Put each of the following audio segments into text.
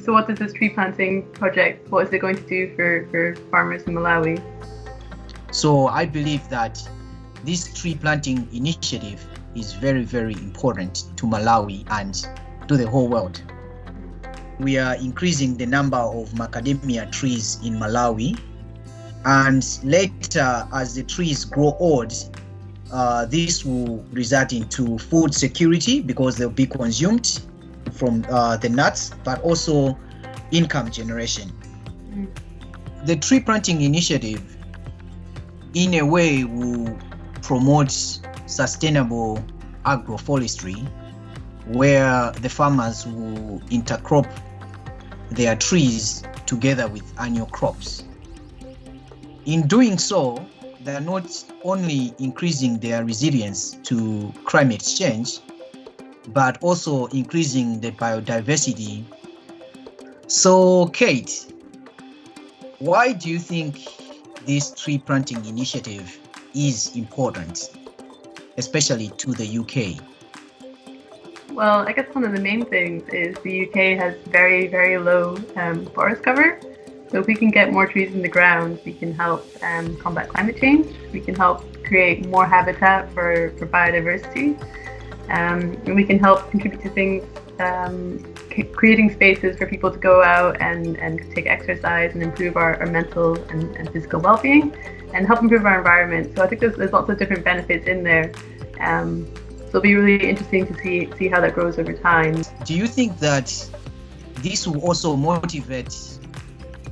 So what does this tree planting project, what is it going to do for, for farmers in Malawi? So I believe that this tree planting initiative is very, very important to Malawi and to the whole world. We are increasing the number of macadamia trees in Malawi and later as the trees grow old, uh, this will result into food security because they'll be consumed from uh, the nuts, but also income generation. Mm. The tree planting initiative, in a way, will promote sustainable agroforestry, where the farmers will intercrop their trees together with annual crops. In doing so, they are not only increasing their resilience to climate change, but also increasing the biodiversity. So, Kate, why do you think this tree planting initiative is important, especially to the UK? Well, I guess one of the main things is the UK has very, very low um, forest cover. So if we can get more trees in the ground, we can help um, combat climate change. We can help create more habitat for, for biodiversity. Um, and we can help contribute to things, um, creating spaces for people to go out and, and take exercise and improve our, our mental and, and physical well-being and help improve our environment. So I think there's, there's lots of different benefits in there. Um, so it'll be really interesting to see, see how that grows over time. Do you think that this will also motivate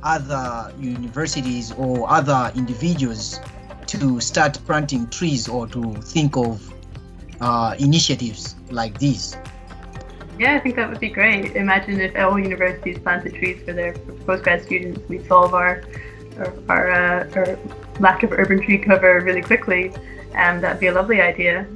other universities or other individuals to start planting trees or to think of uh, initiatives like these? Yeah, I think that would be great. Imagine if all universities planted trees for their postgrad students, we'd solve our our, our, uh, our lack of urban tree cover really quickly. And um, that'd be a lovely idea.